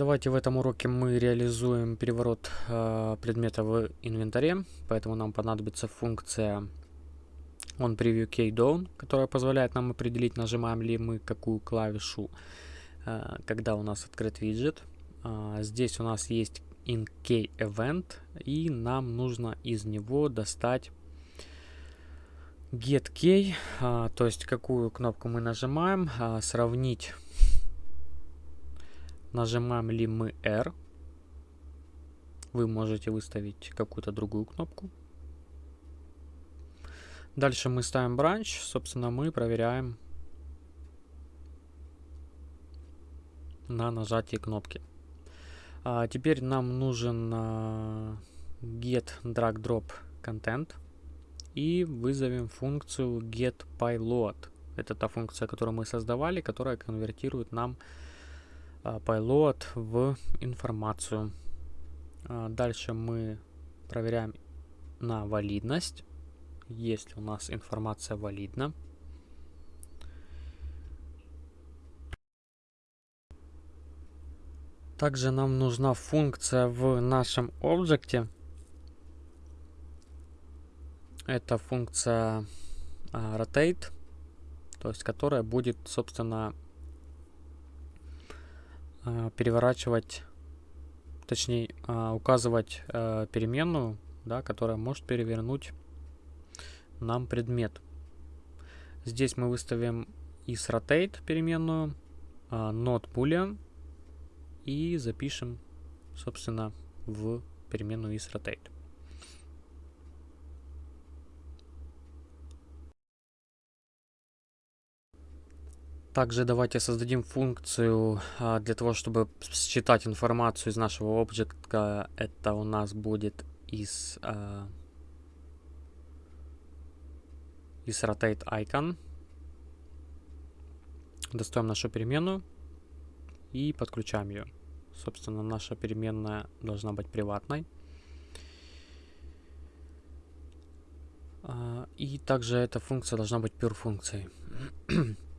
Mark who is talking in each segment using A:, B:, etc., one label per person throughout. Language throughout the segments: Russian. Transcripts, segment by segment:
A: Давайте в этом уроке мы реализуем переворот э, предмета в инвентаре, поэтому нам понадобится функция onPreviewKeyDown, которая позволяет нам определить, нажимаем ли мы какую клавишу, э, когда у нас открыт виджет. Э, здесь у нас есть inKeyEvent, и нам нужно из него достать getKey, э, то есть какую кнопку мы нажимаем, э, сравнить Нажимаем ли мы R. Вы можете выставить какую-то другую кнопку. Дальше мы ставим бранч. Собственно, мы проверяем на нажатии кнопки. А теперь нам нужен а, get drag drop content и вызовем функцию get payload. Это та функция, которую мы создавали, которая конвертирует нам payload а, в информацию. А, дальше мы проверяем на валидность. Есть у нас информация валидна. Также нам нужна функция в нашем объекте. Это функция uh, rotate, то есть которая будет, собственно, Э, переворачивать, точнее э, указывать э, переменную, да, которая может перевернуть нам предмет. Здесь мы выставим isRotate переменную, not boolean и запишем, собственно, в переменную isRotate. Также давайте создадим функцию а, для того, чтобы считать информацию из нашего объекта. Это у нас будет из, а, из rotate icon. Достаем нашу переменную и подключаем ее. Собственно, наша переменная должна быть приватной. А, и также эта функция должна быть pure функцией.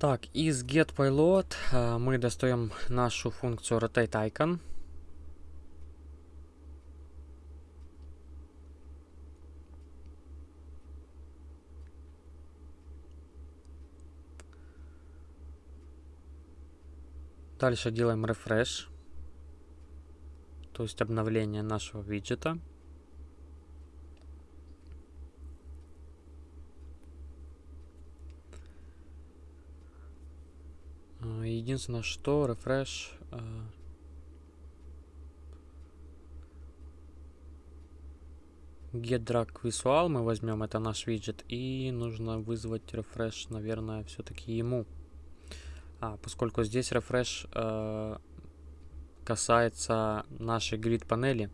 A: Так, из getPilot э, мы достаем нашу функцию rotateIcon. Дальше делаем refresh, то есть обновление нашего виджета. Единственное, что refresh э, get drag visual мы возьмем, это наш виджет, и нужно вызвать refresh, наверное, все-таки ему. А, поскольку здесь refresh э, касается нашей grid панели,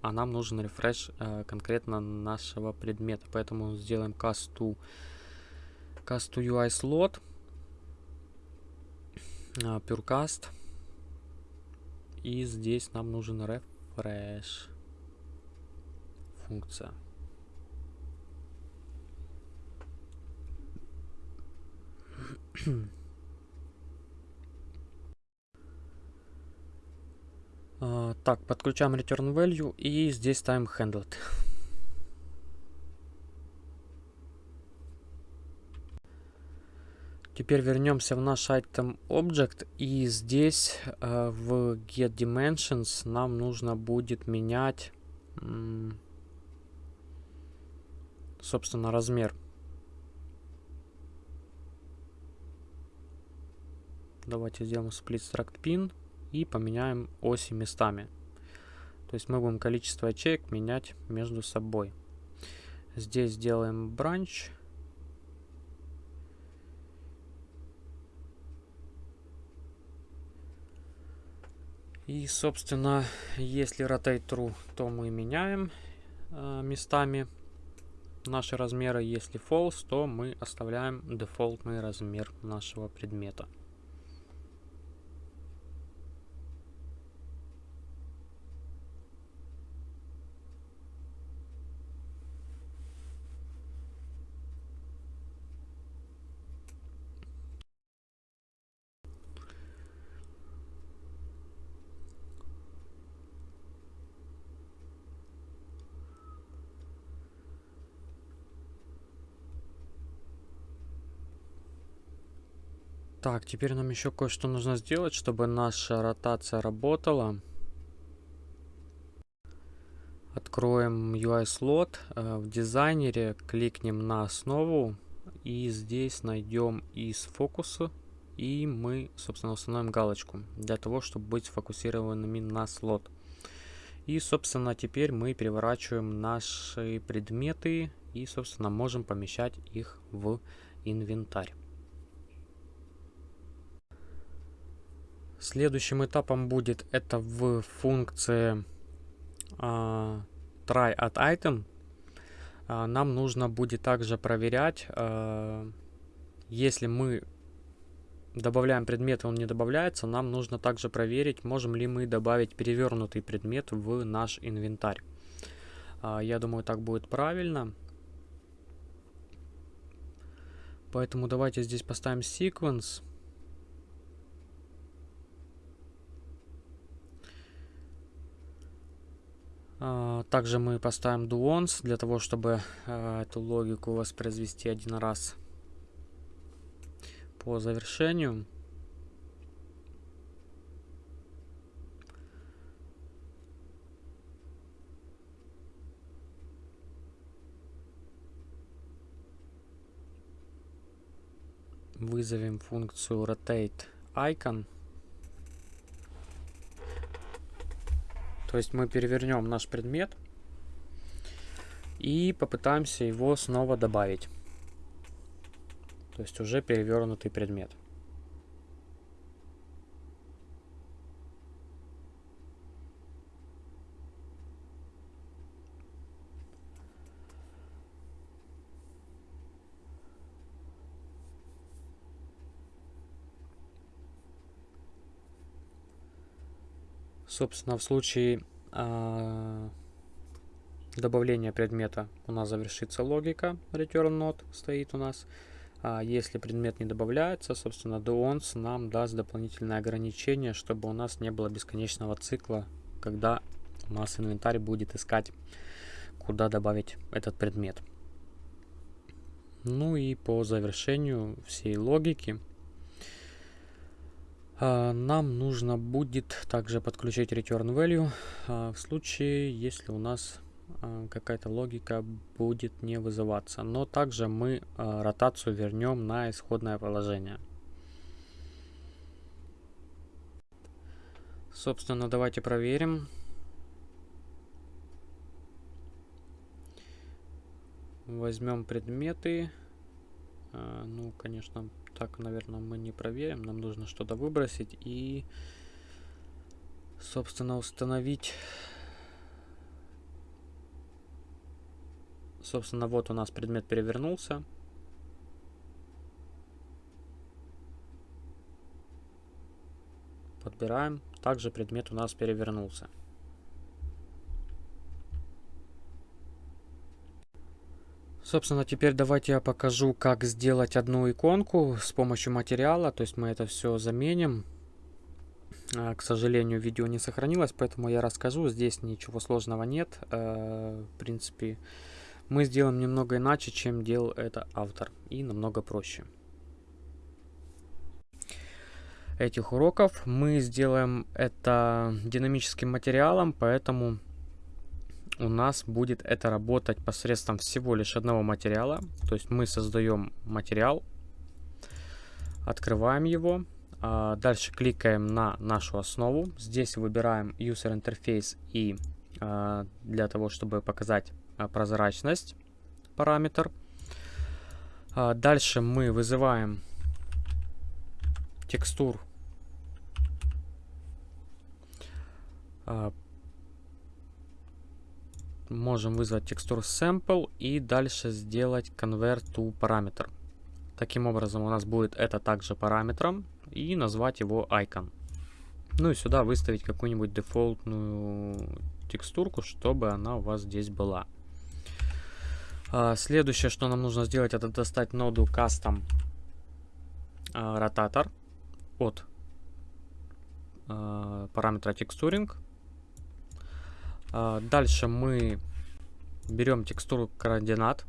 A: а нам нужен refresh э, конкретно нашего предмета, поэтому сделаем cast to, cast to UI slot Purecast. И здесь нам нужен refresh функция. uh, так, подключаем return value и здесь ставим handled. Теперь вернемся в наш item object и здесь э, в get dimensions нам нужно будет менять собственно размер. Давайте сделаем split struct pin и поменяем оси местами. То есть мы будем количество ячеек менять между собой. Здесь сделаем branch И, собственно, если rotate true, то мы меняем э, местами наши размеры. Если false, то мы оставляем дефолтный размер нашего предмета. Так, теперь нам еще кое-что нужно сделать, чтобы наша ротация работала. Откроем UI-слот. Э, в дизайнере кликнем на основу. И здесь найдем из фокуса. И мы, собственно, установим галочку. Для того, чтобы быть сфокусированными на слот. И, собственно, теперь мы переворачиваем наши предметы. И, собственно, можем помещать их в инвентарь. Следующим этапом будет это в функции uh, try at item, uh, нам нужно будет также проверять, uh, если мы добавляем предмет, он не добавляется, нам нужно также проверить, можем ли мы добавить перевернутый предмет в наш инвентарь. Я думаю, так будет правильно. Поэтому давайте здесь поставим sequence. А, также мы поставим do once для того, чтобы а, эту логику воспроизвести один раз по завершению. Вызовем функцию rotate icon. То есть мы перевернем наш предмет и попытаемся его снова добавить. То есть уже перевернутый предмет. Собственно, в случае э, добавления предмета у нас завершится логика return not стоит у нас. А если предмет не добавляется, собственно, doOnce нам даст дополнительное ограничение, чтобы у нас не было бесконечного цикла, когда у нас инвентарь будет искать, куда добавить этот предмет. Ну и по завершению всей логики а, нам нужно будет также подключить return value а, в случае, если у нас а, какая-то логика будет не вызываться. Но также мы ротацию вернем на исходное положение. Собственно, давайте проверим. Возьмем предметы. Ну, конечно, так, наверное, мы не проверим. Нам нужно что-то выбросить и, собственно, установить... Собственно, вот у нас предмет перевернулся. Подбираем. Также предмет у нас перевернулся. Собственно, теперь давайте я покажу, как сделать одну иконку с помощью материала. То есть мы это все заменим. А, к сожалению, видео не сохранилось, поэтому я расскажу. Здесь ничего сложного нет. А, в принципе, мы сделаем немного иначе, чем делал это автор. И намного проще. Этих уроков мы сделаем это динамическим материалом, поэтому у нас будет это работать посредством всего лишь одного материала. То есть мы создаем материал, открываем его, а дальше кликаем на нашу основу. Здесь выбираем User Interface и а, для того, чтобы показать а, прозрачность параметр. Дальше мы вызываем текстур можем вызвать текстур sample и дальше сделать convert to параметр. Таким образом у нас будет это также параметром и назвать его icon. Ну и сюда выставить какую-нибудь дефолтную текстурку, чтобы она у вас здесь была. А, следующее, что нам нужно сделать, это достать ноду custom а, rotator от а, параметра а, дальше мы берем текстуру координат,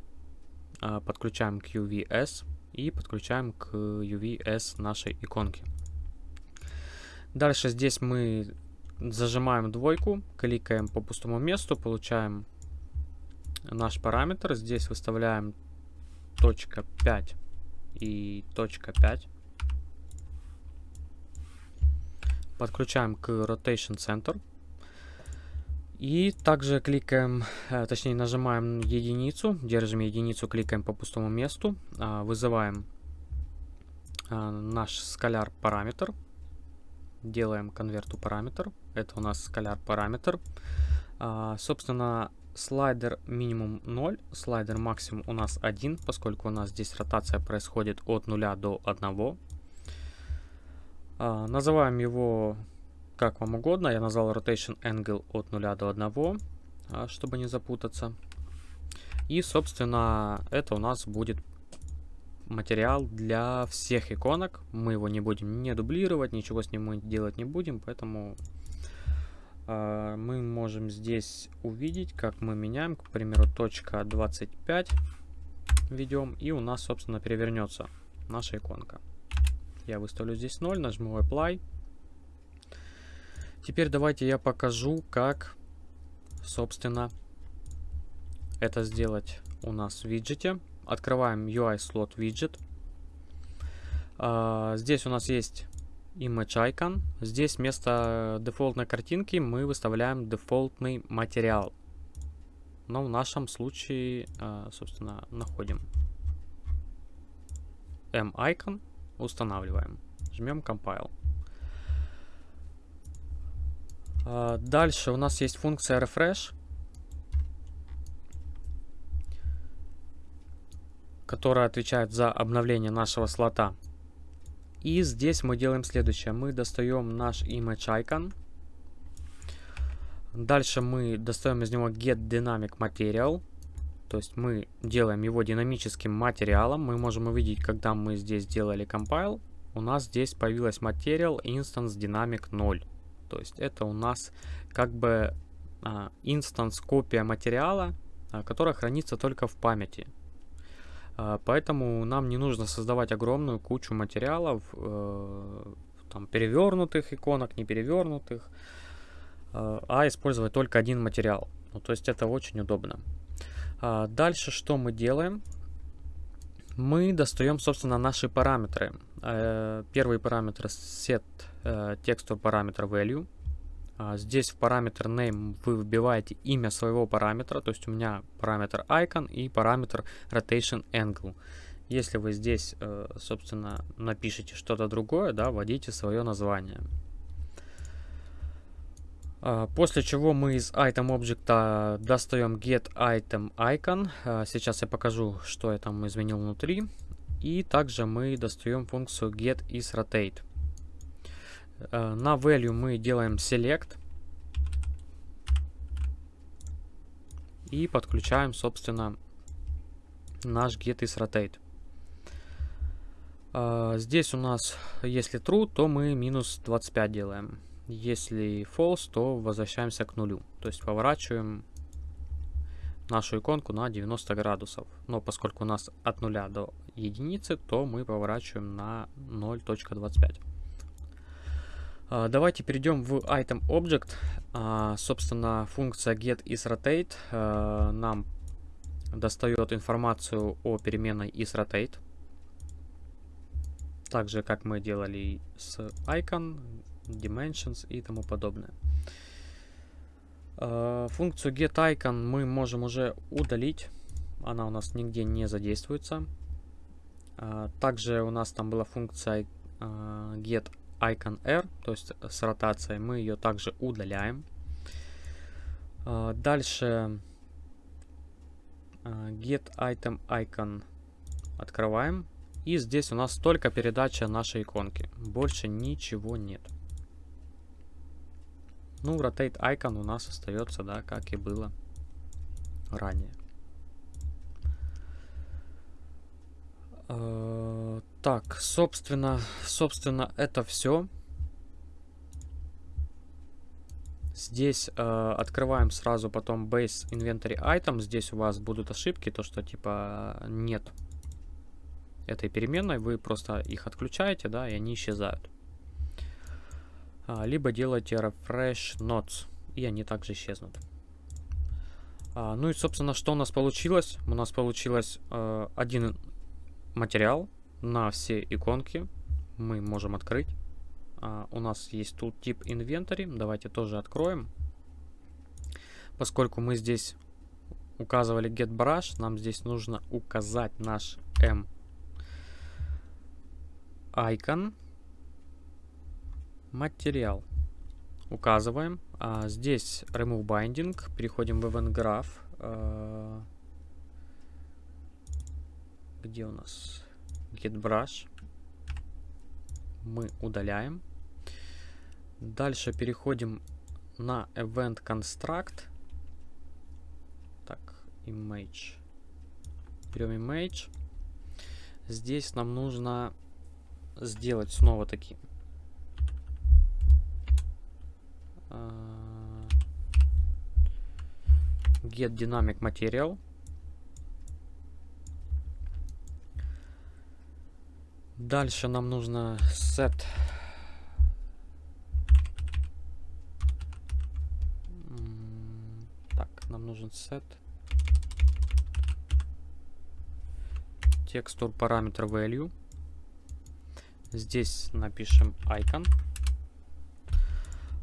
A: а, подключаем QVS и подключаем к UVS нашей иконки. Дальше здесь мы зажимаем двойку, кликаем по пустому месту, получаем наш параметр. Здесь выставляем точка 5 и точка 5. Подключаем к Rotation Center. И также кликаем, э, точнее нажимаем единицу, держим единицу, кликаем по пустому месту, а, вызываем а, наш скаляр параметр, делаем конверту параметр, это у нас скаляр параметр. А, собственно, слайдер минимум 0, слайдер максимум у нас 1, поскольку у нас здесь ротация происходит от 0 до 1. Называем его как вам угодно. Я назвал Rotation Angle от 0 до 1, а, чтобы не запутаться. И, собственно, это у нас будет материал для всех иконок. Мы его не будем не дублировать, ничего с ним мы делать не будем, поэтому э, мы можем здесь увидеть, как мы меняем, к примеру, точка 25 ведем, и у нас, собственно, перевернется наша иконка. Я выставлю здесь 0, нажму Apply. Теперь давайте я покажу, как, собственно, это сделать у нас в виджете. Открываем UI слот виджет. Uh, здесь у нас есть image icon. Здесь вместо дефолтной картинки мы выставляем дефолтный материал. Но в нашем случае, uh, собственно, находим m-icon, устанавливаем. Жмем compile. А, дальше у нас есть функция refresh, которая отвечает за обновление нашего слота. И здесь мы делаем следующее. Мы достаем наш image icon. Дальше мы достаем из него get dynamic material. То есть мы делаем его динамическим материалом. Мы можем увидеть, когда мы здесь делали compile, у нас здесь появилась material instance dynamic 0. То есть это у нас как бы а, инстанс копия материала, а, которая хранится только в памяти. А, поэтому нам не нужно создавать огромную кучу материалов, э, там, перевернутых иконок, не перевернутых, э, а использовать только один материал. Ну, то есть это очень удобно. А, дальше что мы делаем? Мы достаем, собственно, наши параметры. Э, первый параметр set э, texture параметр value. А, здесь в параметр name вы вбиваете имя своего параметра, то есть у меня параметр icon и параметр rotation angle. Если вы здесь, э, собственно, напишите что-то другое, да, вводите свое название. А, после чего мы из item объекта достаем get item icon. А, сейчас я покажу, что я там изменил внутри. И также мы достаем функцию get is rotate. Э, на value мы делаем select. И подключаем, собственно, наш get is rotate. Э, здесь у нас, если true, то мы минус 25 делаем. Если false, то возвращаемся к нулю. То есть поворачиваем нашу иконку на 90 градусов. Но поскольку у нас от 0 до единицы, то мы поворачиваем на 0.25. А, давайте перейдем в item object. А, собственно, функция get is rotate а, нам достает информацию о переменной isRotate. Так же, как мы делали с icon, dimensions и тому подобное. Функцию getIcon мы можем уже удалить. Она у нас нигде не задействуется. Также у нас там была функция э, getIconR, то есть с ротацией. Мы ее также удаляем. Дальше getItemIcon открываем. И здесь у нас только передача нашей иконки. Больше ничего нет. Ну, rotate icon у нас остается, да, как и было ранее. Так, собственно, собственно, это все. Здесь э, открываем сразу потом base inventory item. Здесь у вас будут ошибки, то что типа нет этой переменной, вы просто их отключаете, да, и они исчезают. А, либо делаете refresh nodes, и они также исчезнут. А, ну и, собственно, что у нас получилось? У нас получилось э, один материал на все иконки. Мы можем открыть. А, у нас есть тут тип инвентарь. Давайте тоже откроем. Поскольку мы здесь указывали getBrush, нам здесь нужно указать наш m icon материал. Указываем. А, здесь remove binding. Переходим в event graph. Где у нас getBrush? Мы удаляем. Дальше переходим на event construct. Так, image. Берем image. Здесь нам нужно сделать снова таки uh, get dynamic material дальше нам нужно set так нам нужен set текстур параметр value Здесь напишем icon.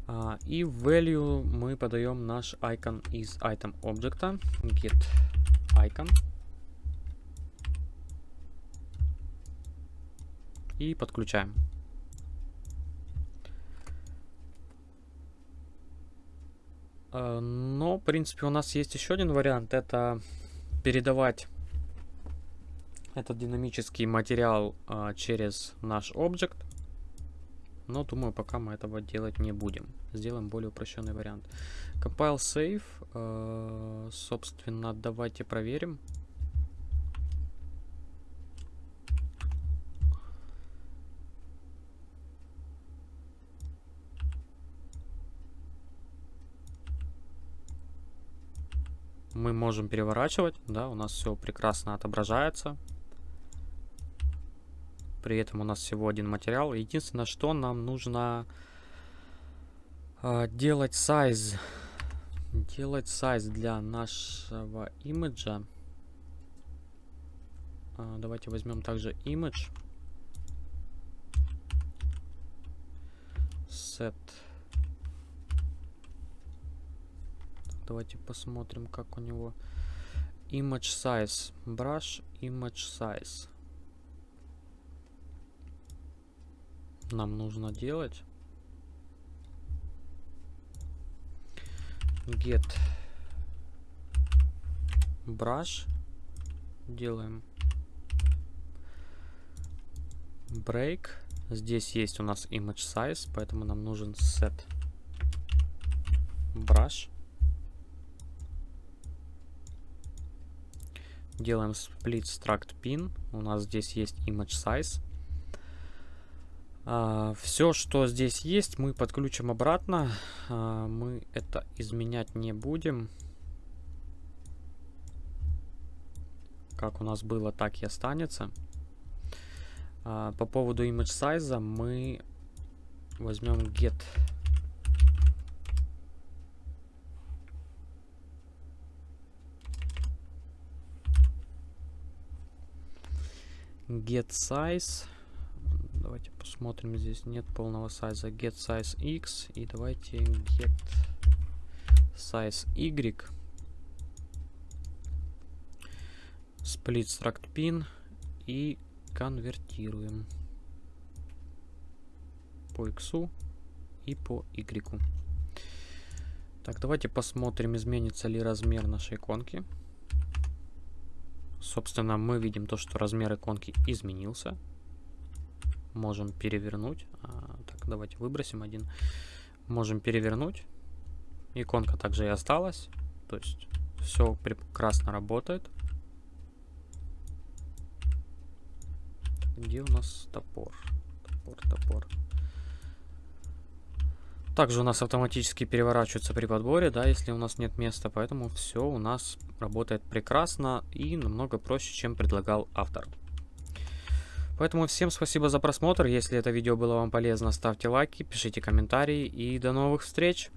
A: А, и value мы подаем наш icon из item объекта. Get icon. И подключаем. А, но, в принципе, у нас есть еще один вариант. Это передавать этот динамический материал а, через наш объект. Но думаю, пока мы этого делать не будем. Сделаем более упрощенный вариант. Compile save. Э, собственно, давайте проверим. Мы можем переворачивать, да, у нас все прекрасно отображается. При этом у нас всего один материал. Единственное, что нам нужно э, делать size. Делать size для нашего имиджа. Э, давайте возьмем также image. Set. Давайте посмотрим, как у него image size. Brush image size. нам нужно делать? Get brush. Делаем break. Здесь есть у нас image size, поэтому нам нужен set brush. Делаем split struct pin. У нас здесь есть image size. А, все, что здесь есть, мы подключим обратно. А, мы это изменять не будем. Как у нас было, так и останется. А, по поводу image size мы возьмем get get size Давайте посмотрим, здесь нет полного сайза. Get size x и давайте get size y. Split struct pin и конвертируем по x и по y. Так, давайте посмотрим, изменится ли размер нашей иконки. Собственно, мы видим то, что размер иконки изменился можем перевернуть. А, так, давайте выбросим один. Можем перевернуть. Иконка также и осталась. То есть все прекрасно работает. Где у нас топор? Топор, топор. Также у нас автоматически переворачивается при подборе, да, если у нас нет места, поэтому все у нас работает прекрасно и намного проще, чем предлагал автор. Поэтому всем спасибо за просмотр. Если это видео было вам полезно, ставьте лайки, пишите комментарии и до новых встреч!